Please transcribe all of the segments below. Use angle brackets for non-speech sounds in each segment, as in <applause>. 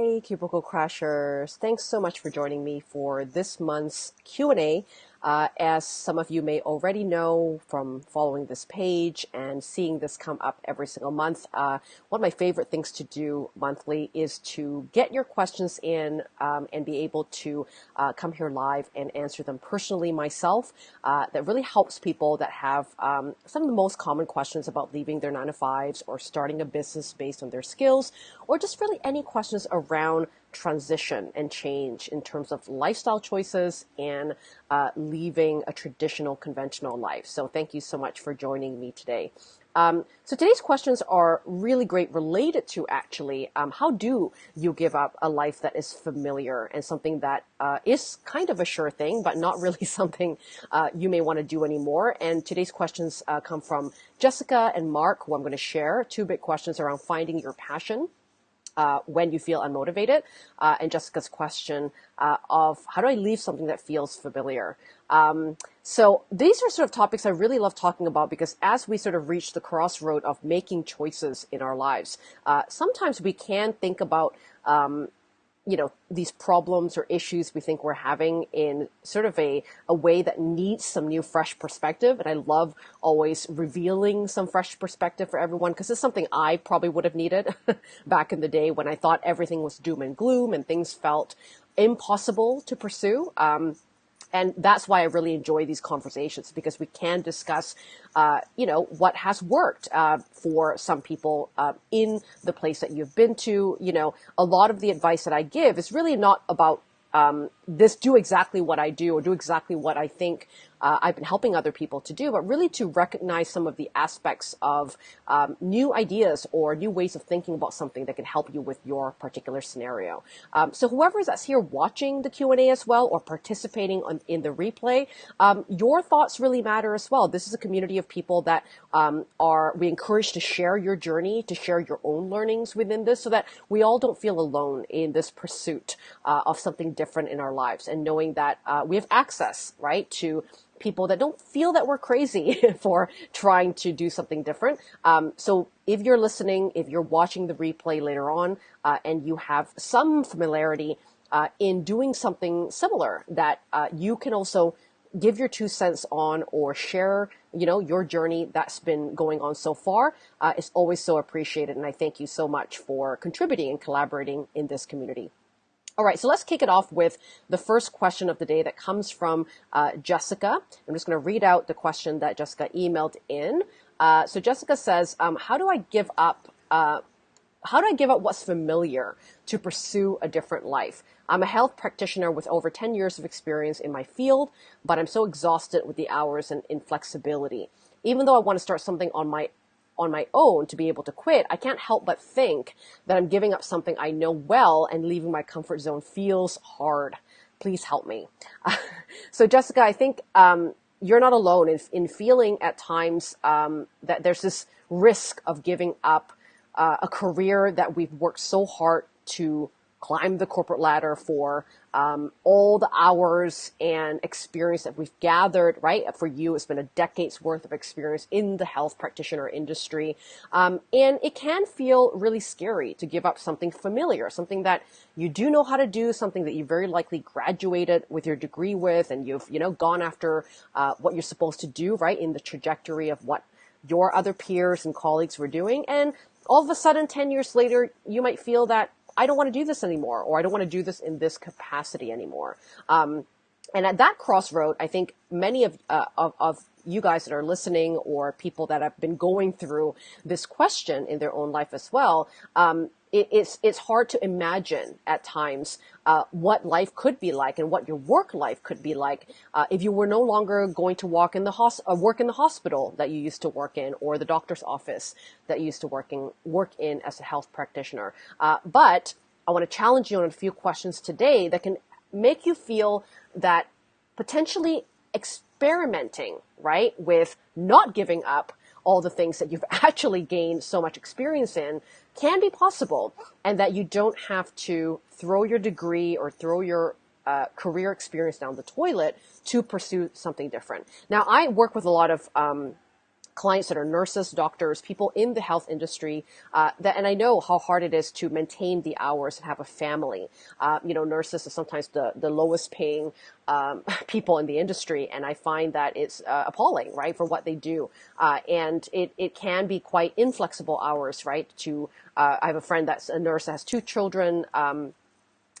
Hey, Cubicle Crashers. Thanks so much for joining me for this month's Q&A uh, as some of you may already know from following this page and seeing this come up every single month, uh, one of my favorite things to do monthly is to get your questions in um, and be able to uh, come here live and answer them personally myself. Uh, that really helps people that have um, some of the most common questions about leaving their nine to fives or starting a business based on their skills, or just really any questions around transition and change in terms of lifestyle choices and uh, leaving a traditional conventional life. So thank you so much for joining me today. Um, so today's questions are really great related to actually um, how do you give up a life that is familiar and something that uh, is kind of a sure thing, but not really <laughs> something uh, you may want to do anymore. And today's questions uh, come from Jessica and Mark, who I'm going to share two big questions around finding your passion uh, when you feel unmotivated, uh, and Jessica's question uh, of how do I leave something that feels familiar. Um, so these are sort of topics I really love talking about because as we sort of reach the crossroad of making choices in our lives, uh, sometimes we can think about um, you know these problems or issues we think we're having in sort of a, a way that needs some new fresh perspective. And i love always revealing some fresh perspective for everyone because it's something i probably would have needed <laughs> back in the day when i thought everything was doom and gloom and things felt impossible to pursue. Um, and that's why I really enjoy these conversations because we can discuss, uh, you know, what has worked uh, for some people uh, in the place that you've been to. You know, a lot of the advice that I give is really not about um, this do exactly what I do or do exactly what I think uh, I've been helping other people to do, but really to recognize some of the aspects of um, new ideas or new ways of thinking about something that can help you with your particular scenario. Um, so whoever is here watching the Q&A as well or participating on, in the replay, um, your thoughts really matter as well. This is a community of people that um, are, we encourage to share your journey, to share your own learnings within this so that we all don't feel alone in this pursuit uh, of something different in our lives and knowing that uh, we have access, right, to people that don't feel that we're crazy <laughs> for trying to do something different. Um, so if you're listening, if you're watching the replay later on, uh, and you have some familiarity uh, in doing something similar, that uh, you can also give your two cents on or share, you know, your journey that's been going on so far. Uh, is always so appreciated, and I thank you so much for contributing and collaborating in this community. All right, so let's kick it off with the first question of the day that comes from uh, Jessica. I'm just going to read out the question that Jessica emailed in. Uh, so Jessica says, um, "How do I give up? Uh, how do I give up what's familiar to pursue a different life? I'm a health practitioner with over 10 years of experience in my field, but I'm so exhausted with the hours and inflexibility. Even though I want to start something on my on my own to be able to quit, I can't help but think that I'm giving up something I know well and leaving my comfort zone feels hard. Please help me. <laughs> so, Jessica, I think um, you're not alone in, in feeling at times um, that there's this risk of giving up uh, a career that we've worked so hard to climb the corporate ladder for um, all the hours and experience that we've gathered, right? For you, it's been a decade's worth of experience in the health practitioner industry. Um, and it can feel really scary to give up something familiar, something that you do know how to do, something that you very likely graduated with your degree with, and you've, you know, gone after uh, what you're supposed to do, right? In the trajectory of what your other peers and colleagues were doing. And all of a sudden, 10 years later, you might feel that I don't want to do this anymore, or I don't want to do this in this capacity anymore. Um, and at that crossroad, I think many of, uh, of, of you guys that are listening or people that have been going through this question in their own life as well, um, it, it's it's hard to imagine at times uh, what life could be like and what your work life could be like uh, if you were no longer going to walk in the hos- uh, work in the hospital that you used to work in or the doctor's office that you used to working work in as a health practitioner. Uh, but I want to challenge you on a few questions today that can make you feel that potentially experimenting right with not giving up all the things that you've <laughs> actually gained so much experience in can be possible and that you don't have to throw your degree or throw your uh, career experience down the toilet to pursue something different. Now, I work with a lot of um, clients that are nurses, doctors, people in the health industry. Uh, that, and I know how hard it is to maintain the hours and have a family. Uh, you know, nurses are sometimes the, the lowest paying um, <laughs> people in the industry, and I find that it's uh, appalling, right, for what they do. Uh, and it, it can be quite inflexible hours, right? To uh, I have a friend that's a nurse that has two children. Um,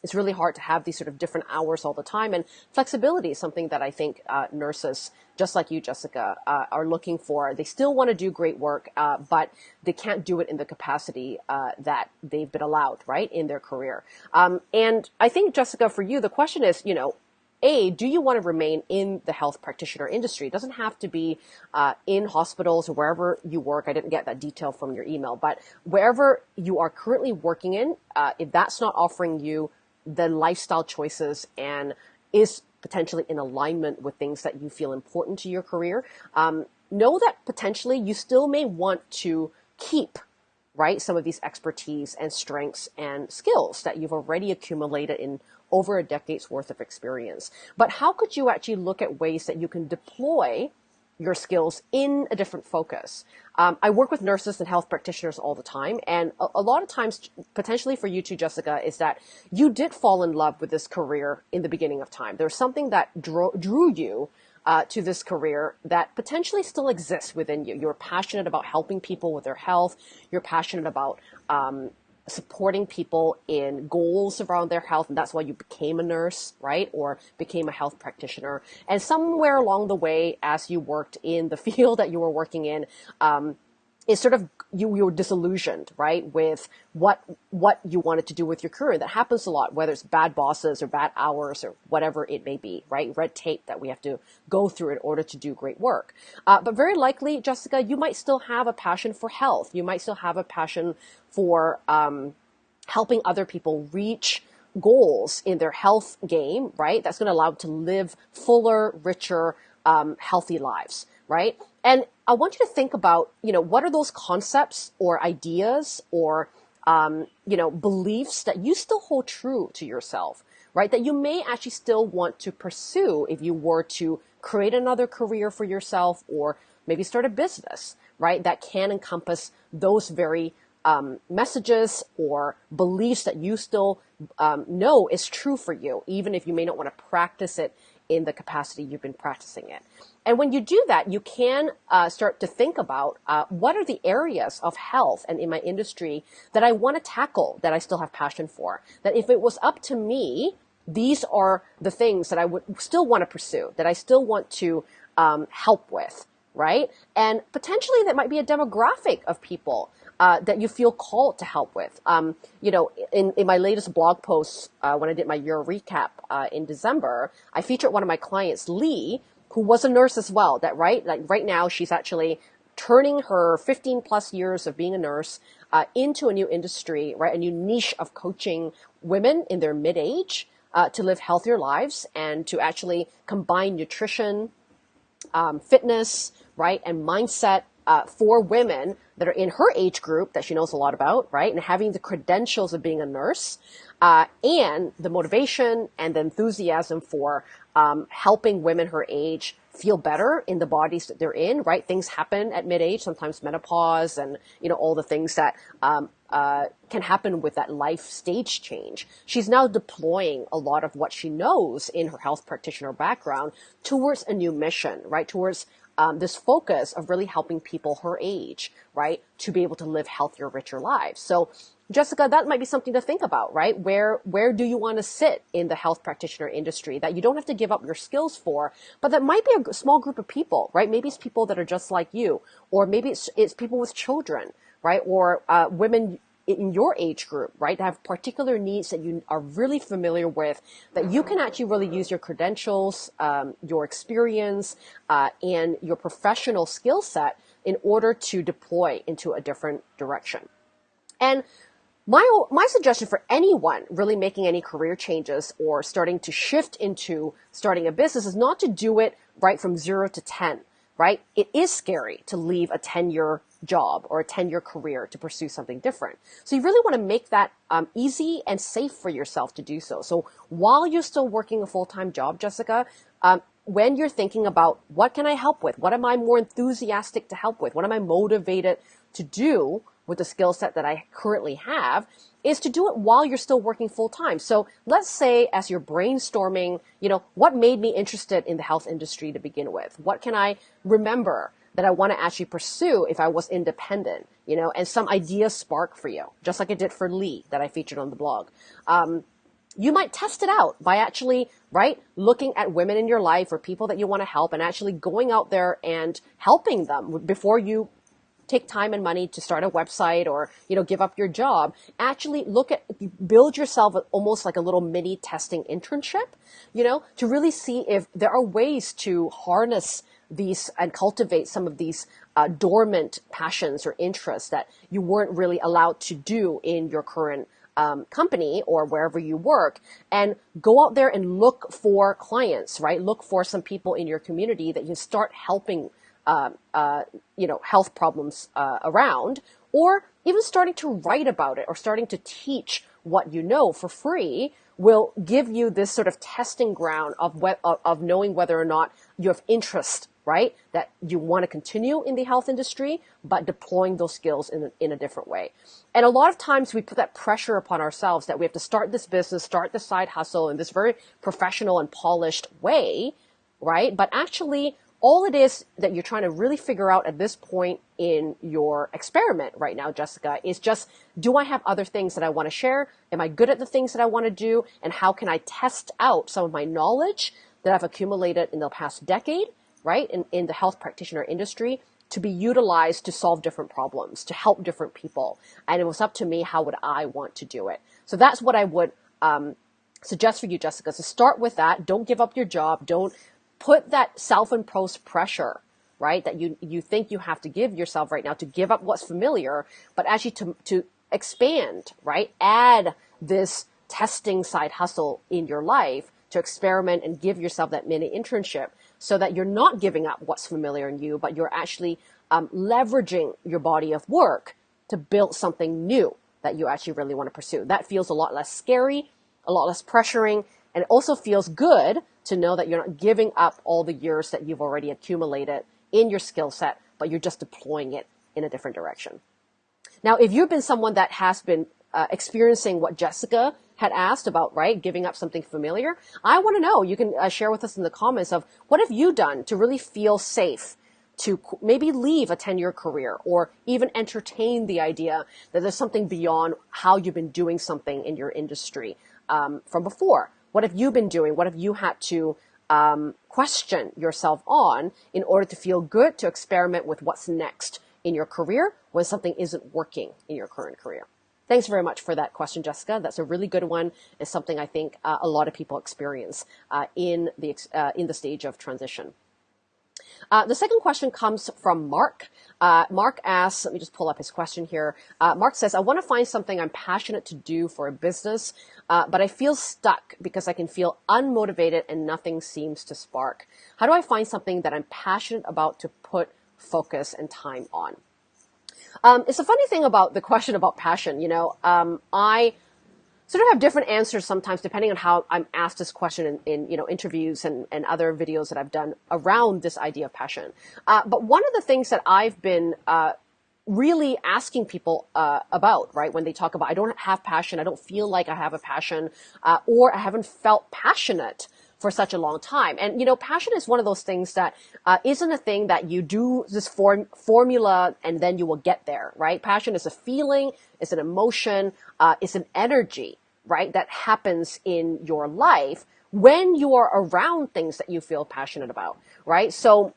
it's really hard to have these sort of different hours all the time. And flexibility is something that I think uh, nurses, just like you, Jessica, uh, are looking for. They still want to do great work, uh, but they can't do it in the capacity uh, that they've been allowed, right, in their career. Um, and I think, Jessica, for you, the question is, you know, a, do you want to remain in the health practitioner industry? It doesn't have to be uh, in hospitals or wherever you work. I didn't get that detail from your email, but wherever you are currently working in, uh, if that's not offering you the lifestyle choices and is potentially in alignment with things that you feel important to your career, um, know that potentially you still may want to keep right some of these expertise and strengths and skills that you've already accumulated in over a decade's worth of experience. But how could you actually look at ways that you can deploy your skills in a different focus. Um, I work with nurses and health practitioners all the time, and a, a, lot of times, potentially for you too, Jessica, is that you did fall in love with this career in the beginning of time. There's something that drew, drew you uh, to this career that potentially still exists within you. You're passionate about helping people with their health. You're passionate about um, supporting people in goals around their health, and that's why you became a nurse, right? Or became a health practitioner. And somewhere along the way, as you worked in the <laughs> field that you were working in, um, is sort of you you're disillusioned, right, with what what you wanted to do with your career. That happens a lot, whether it's bad bosses or bad hours or whatever it may be, right? Red tape that we have to go through in order to do great work. Uh, but very likely, Jessica, you might still have a passion for health. You might still have a passion for um, helping other people reach goals in their health game, right? That's going to allow them to live fuller, richer, um, healthy lives, right? And I want you to think about, you know, what are those concepts or ideas or, um, you know, beliefs that you still hold true to yourself, right? That you may actually still want to pursue if you were to create another career for yourself or maybe start a business, right? That can encompass those very um, messages or beliefs that you still um, know is true for you, even if you may not want to practice it in the capacity you've been practicing it. And when you do that, you can uh, start to think about uh, what are the areas of health and in my industry that I want to tackle that I still have passion for. That if it was up to me, these are the things that I would still want to pursue, that I still want to um, help with, right? And potentially that might be a demographic of people uh, that you feel called to help with. Um, you know, in, in my latest blog post, uh, when I did my year recap uh, in December, I featured one of my clients, Lee, who was a nurse as well. That right, like right now, she's actually turning her 15 plus years of being a nurse uh, into a new industry, right, a new niche of coaching women in their mid age. Uh, to live healthier lives and to actually combine nutrition, um, fitness, right, and mindset uh, for women that are in her age group that she knows a lot about, right? And having the credentials of being a nurse, uh, and the motivation and the enthusiasm for um, helping women her age feel better in the bodies that they're in, right? Things happen at mid-age, sometimes menopause and, you know, all the things that, um, uh, can happen with that life stage change. She's now deploying a lot of what she knows in her health practitioner background towards a new mission, right? Towards um, this focus of really helping people her age, right, to be able to live healthier, richer lives. So, Jessica, that might be something to think about, right? Where where do you want to sit in the health practitioner industry that you don't have to give up your skills for, but that might be a small group of people, right? Maybe it's people that are just like you, or maybe it's it's people with children, right? Or uh, women in your age group, right, that have particular needs that you are really familiar with, that you can actually really use your credentials, um, your experience, uh, and your professional skill set in order to deploy into a different direction. And my, my suggestion for anyone really making any career changes or starting to shift into starting a business is not to do it right from zero to 10, right? It is scary to leave a 10 year job or a 10 year career to pursue something different. So you really want to make that um, easy and safe for yourself to do so. So while you're still working a full time job, Jessica, um, when you're thinking about what can I help with? What am I more enthusiastic to help with? What am I motivated to do with the skill set that I currently have? Is to do it while you're still working full time. So let's say as you're brainstorming, you know, what made me interested in the health industry to begin with? What can I remember that I want to actually pursue if I was independent? You know, and some ideas spark for you, just like it did for Lee that I featured on the blog. Um, you might test it out by actually, right, looking at women in your life or people that you want to help and actually going out there and helping them before you take time and money to start a website or you know give up your job actually look at build yourself almost like a little mini testing internship you know to really see if there are ways to harness these and cultivate some of these uh, dormant passions or interests that you weren't really allowed to do in your current um, company or wherever you work and go out there and look for clients, right? Look for some people in your community that you start helping, uh, uh, you know, health problems uh, around, or even starting to write about it or starting to teach what you know for free will give you this sort of testing ground of, what of knowing whether or not you have interest right? That you want to continue in the health industry, but deploying those skills in a, in a different way. And a lot of times we put that pressure upon ourselves that we have to start this business, start the side hustle in this very professional and polished way, right? But actually, all it is that you're trying to really figure out at this point in your experiment right now, Jessica, is just do I have other things that I want to share? Am I good at the things that I want to do? And how can I test out some of my knowledge that I've accumulated in the past decade right, in, in the health practitioner industry to be utilized to solve different problems, to help different people. And it was up to me, how would I want to do it? So that's what I would um, suggest for you, Jessica, So start with that. Don't give up your job. Don't put that self-imposed pressure, right, that you, you think you have to give yourself right now to give up what's familiar, but actually to, to expand, right? Add this testing side hustle in your life to experiment and give yourself that mini internship so that you're not giving up what's familiar in you, but you're actually um, leveraging your body of work to build something new that you actually really want to pursue. That feels a lot less scary, a lot less pressuring, and it also feels good to know that you're not giving up all the years that you've already accumulated in your skill set, but you're just deploying it in a different direction. Now, if you've been someone that has been uh, experiencing what Jessica had asked about, right, giving up something familiar, I want to know. You can uh, share with us in the comments of what have you done to really feel safe to maybe leave a 10 year career or even entertain the idea that there's something beyond how you've been doing something in your industry um, from before. What have you been doing? What have you had to um, question yourself on in order to feel good to experiment with what's next in your career when something isn't working in your current career? Thanks very much for that question, Jessica. That's a really good one. It's something I think uh, a lot of people experience uh, in the uh, in the stage of transition. Uh, the second question comes from Mark. Uh, Mark asks, let me just pull up his question here. Uh, Mark says, I want to find something I'm passionate to do for a business, but I feel stuck because I can feel unmotivated and nothing seems to spark. How do I find something that I'm passionate about to put focus and time on? Um, it's a funny thing about the <laughs> question about passion. You know, um, I sort of have different answers sometimes depending on how I'm asked this question in, in you know interviews and, and other videos that I've done around this idea of passion. Uh, but one of the things that I've been uh, really asking people uh, about, right, when they talk about I don't have passion, I don't feel like I have a passion, uh, or I haven't felt passionate for such a long time. And, you know, passion is one of those things that uh, not a thing that you do this form, formula and then you will get there, right? Passion is a feeling, it's an emotion, uh, it's an energy, right? That happens in your life when you are around things that you feel passionate about, right? So,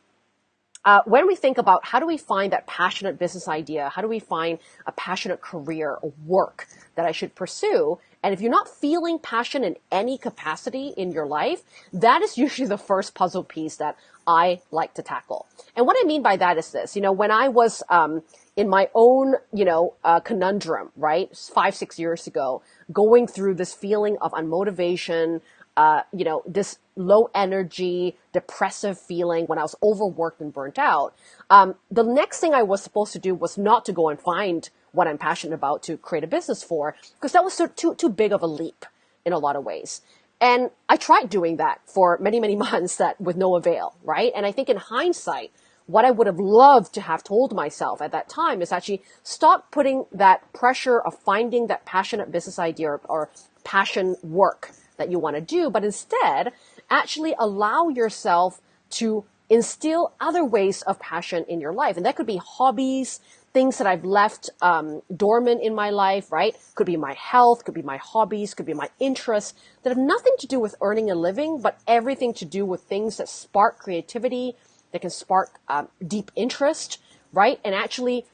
uh, when we think about how do we find that passionate business idea, how do we find a passionate career or work that I should pursue, and if you're not feeling passion in any capacity in your life, that is <laughs> usually the first puzzle piece that I like to tackle. And what I mean by that is this, you know, when I was, um, in my own, you know, uh, conundrum, right? Five, six years ago, going through this feeling of unmotivation, uh, you know, this low energy, depressive feeling when I was overworked and burnt out. Um, the next thing I was supposed to do was not to go and find what I'm passionate about to create a business for, because that was too, too big of a leap in a lot of ways. And I tried doing that for many, many <laughs> months that with no avail, right? And I think in hindsight, what I would have loved to have told myself at that time is actually stop putting that pressure of finding that passionate business idea or, or passion work that you want to do, but instead actually allow yourself to instill other ways of passion in your life. And that could be hobbies, things that I've left um, dormant in my life, right? Could be my health, could be my hobbies, could be my interests that have nothing to do with earning a living, but everything to do with things that spark creativity, that can spark um, deep interest, right? And actually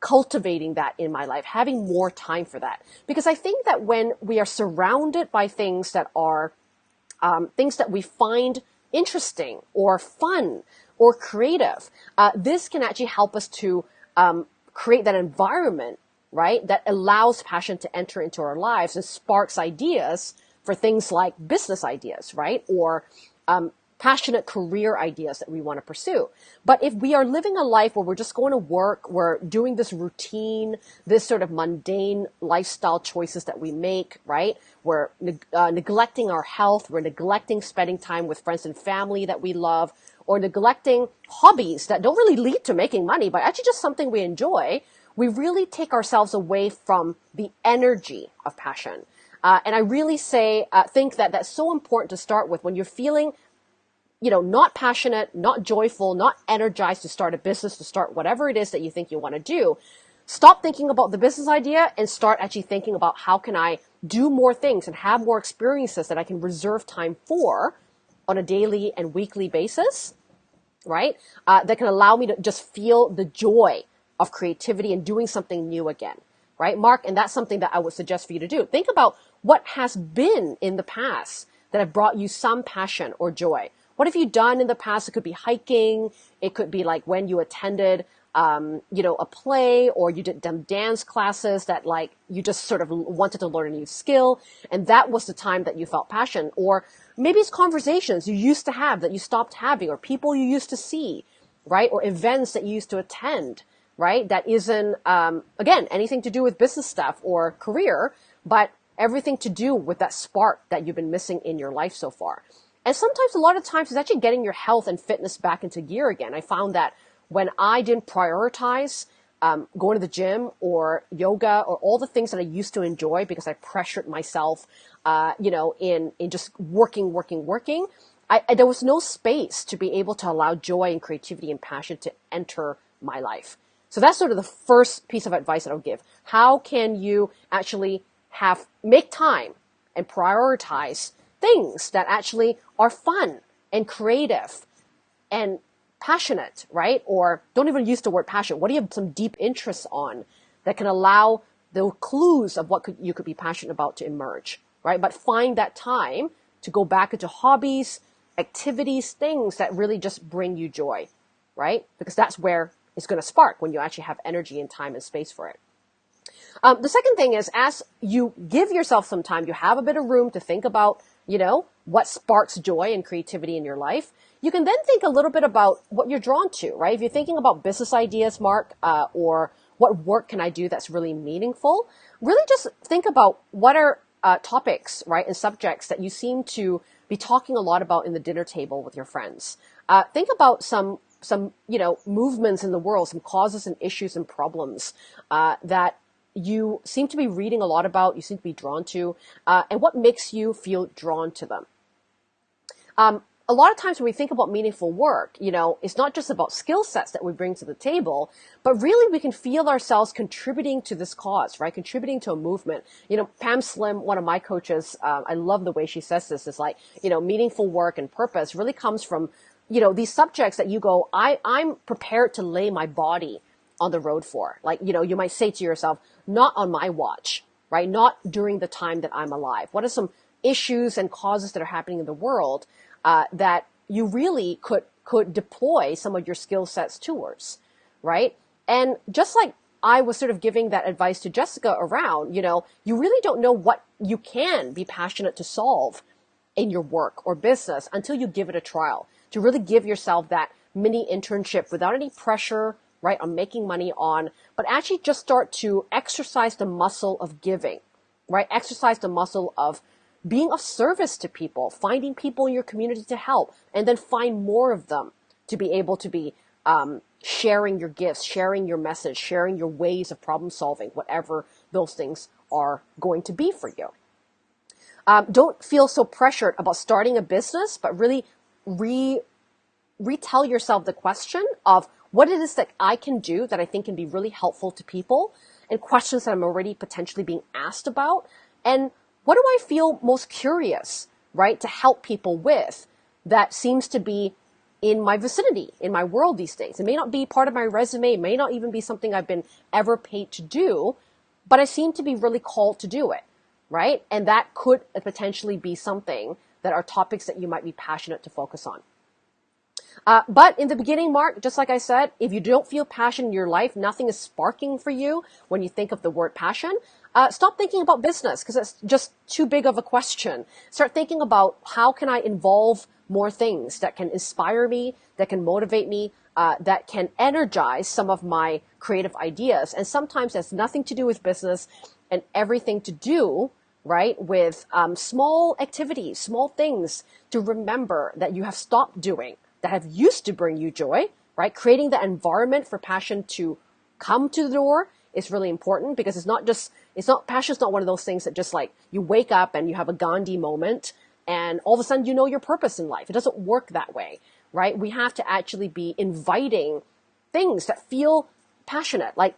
cultivating that in my life, having more time for that. Because I think that when we are surrounded by things that are um, things that we find interesting or fun or creative, uh, this can actually help us to um, create that environment, right, that allows passion to enter into our lives and sparks ideas for things like business ideas, right, or um, passionate career ideas that we want to pursue. But if we are living a life where we're just going to work, we're doing this routine, this sort of mundane lifestyle choices that we make, right? We're uh, neglecting our health, we're neglecting spending time with friends and family that we love, or neglecting hobbies that don't really lead to making money, but actually just something we enjoy, we really take ourselves away from the energy of passion. Uh, and I really say, uh, think that that's so important to start with when you're feeling you know, not passionate, not joyful, not energized to start a business, to start whatever it is that you think you want to do, stop thinking about the business idea and start actually thinking about how can I do more things and have more experiences that I can reserve time for on a daily and weekly basis, right? Uh, that can allow me to just feel the joy of creativity and doing something new again, right? Mark, and that's something that I would suggest for you to do. Think about what has been in the past that have brought you some passion or joy. What have you done in the past? It could be hiking. It could be like when you attended, um, you know, a play or you did some dance classes that like you just sort of wanted to learn a new skill. And that was the time that you felt passion. Or maybe it's conversations you used to have that you stopped having or people you used to see, right? Or events that you used to attend, right? That isn't, um, again, anything to do with business stuff or career, but everything to do with that spark that you've been missing in your life so far. And sometimes, a lot of times, it's actually getting your health and fitness back into gear again. I found that when I didn't prioritize um, going to the gym or yoga or all the things that I used to enjoy because I pressured myself, uh, you know, in in just working, working, working. I, I, there was no space to be able to allow joy and creativity and passion to enter my life. So that's sort of the first piece of advice that I'll give. How can you actually have make time and prioritize things that actually are fun and creative and passionate, right? Or don't even use the word passion. What do you have some deep interests on that can allow the clues of what could, you could be passionate about to emerge, right? But find that time to go back into hobbies, activities, things that really just bring you joy, right? Because that's where it's going to spark when you actually have energy and time and space for it. Um, the second thing is as you give yourself some time, you have a bit of room to think about you know, what sparks joy and creativity in your life. You can then think a little bit about what you're drawn to, right? If you're thinking about business ideas, Mark, uh, or what work can I do that's really meaningful, really just think about what are uh, topics, right, and subjects that you seem to be talking a lot about in the dinner table with your friends. Uh, think about some some you know movements in the world, some causes and issues and problems uh, that you seem to be reading a lot about, you seem to be drawn to, uh, and what makes you feel drawn to them. Um, a lot of times when we think about meaningful work, you know, it's not just about skill sets that we bring to the table, but really we can feel ourselves contributing to this cause, right? Contributing to a movement. You know, Pam Slim, one of my coaches, uh, I love the way she says this, is like, you know, meaningful work and purpose really comes from, you know, these subjects that you go, I, I'm prepared to lay my body on the road for. Like, you know, you might say to yourself, not on my watch, right? Not during the time that I'm alive. What are some issues and causes that are happening in the world uh, that you really could could deploy some of your skill sets towards, right? And just like I was sort of giving that advice to Jessica around, you know, you really don't know what you can be passionate to solve in your work or business until you give it a trial. To really give yourself that mini internship without any pressure, right, on making money on, but actually just start to exercise the muscle of giving, right? Exercise the muscle of being of service to people, finding people in your community to help, and then find more of them to be able to be um, sharing your gifts, sharing your message, sharing your ways of problem solving, whatever those things are going to be for you. Um, don't feel so pressured about starting a business, but really re retell yourself the question of what it is that I can do that I think can be really helpful to people and questions that I'm already potentially being asked about. And what do I feel most curious, right, to help people with that seems to be in my vicinity, in my world these days. It may not be part of my resume, it may not even be something I've been ever paid to do, but I seem to be really called to do it, right? And that could potentially be something that are topics that you might be passionate to focus on. Uh, but in the beginning, Mark, just like I said, if you don't feel passion in your life, nothing is sparking for you when you think of the word passion, uh, stop thinking about business because it's just too big of a question. Start thinking about how can I involve more things that can inspire me, that can motivate me, uh, that can energize some of my creative ideas. And sometimes that's nothing to do with business and everything to do, right, with um, small activities, small things to remember that you have stopped doing that have used to bring you joy, right? Creating the environment for passion to come to the door is really important because it's not just, it's not, passion's not one of those things that just like you wake up and you have a Gandhi moment and all of a sudden you know your purpose in life. It doesn't work that way, right? We have to actually be inviting things that feel passionate. Like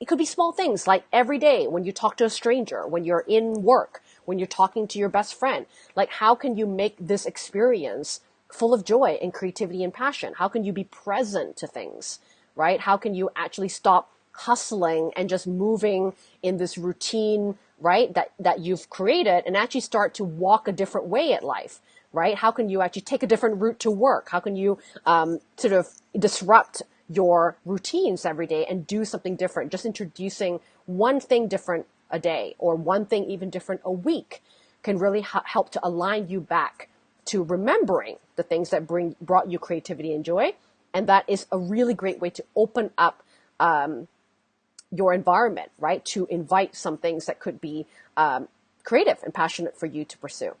it could be small things like every day when you talk to a stranger, when you're in work, when you're talking to your best friend. Like how can you make this experience full of joy and creativity and passion? How can you be present to things, right? How can you actually stop hustling and just moving in this routine, right? That, that you've created and actually start to walk a different way at life, right? How can you actually take a different route to work? How can you, um, sort of disrupt your routines every day and do something different? Just introducing one thing different a day or one thing even different a week can really help to align you back to remembering the things that bring brought you creativity and joy and that is a really great way to open up um, your environment, right? To invite some things that could be um, creative and passionate for you to pursue.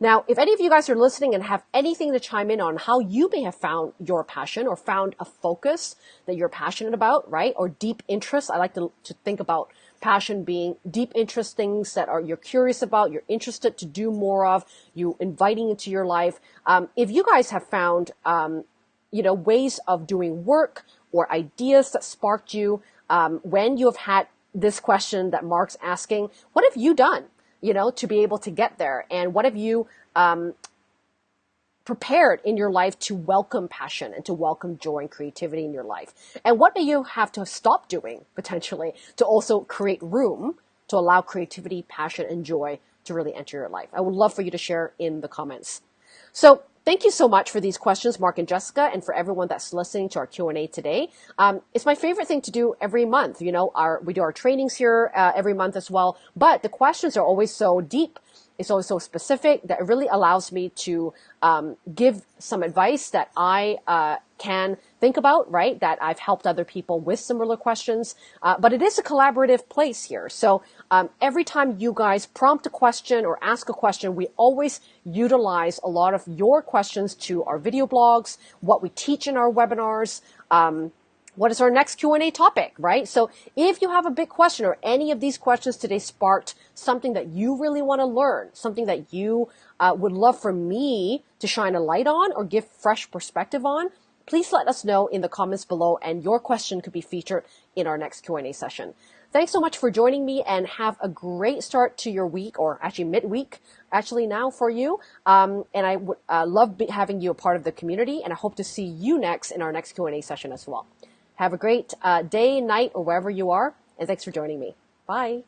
Now, if any of you guys are listening and have anything to chime in on how you may have found your passion or found a focus that you're passionate about, right? Or deep interest. I like to, to think about passion being deep interest things that are you're curious about, you're interested to do more of, you inviting into your life. Um, if you guys have found, um, you know, ways of doing work or ideas that sparked you, um, when you have had this question that Mark's asking, what have you done, you know, to be able to get there? And what have you um, prepared in your life to welcome passion and to welcome joy and creativity in your life? And what do you have to stop doing potentially to also create room to allow creativity, passion, and joy to really enter your life? I would love for you to share in the comments. So Thank you so much for these questions, Mark and Jessica, and for everyone that's listening to our Q&A today. Um, it's my favorite thing to do every month. You know, our, we do our trainings here uh, every month as well, but the questions are always so deep it's always so specific that it really allows me to um, give some advice that I uh, can think about, right? That I've helped other people with similar questions. Uh, but it is a collaborative place here. So um, every time you guys prompt a question or ask a question, we always utilize a lot of your questions to our video blogs, what we teach in our webinars. Um, what is our next Q&A topic, right? So if you have a big question or any of these questions today sparked something that you really want to learn, something that you uh, would love for me to shine a light on or give fresh perspective on, please let us know in the comments below and your question could be featured in our next Q&A session. Thanks so much for joining me and have a great start to your week or actually midweek actually now for you. Um, and I would uh, love having you a part of the community and I hope to see you next in our next Q&A session as well. Have a great uh, day, night, or wherever you are, and thanks for joining me. Bye.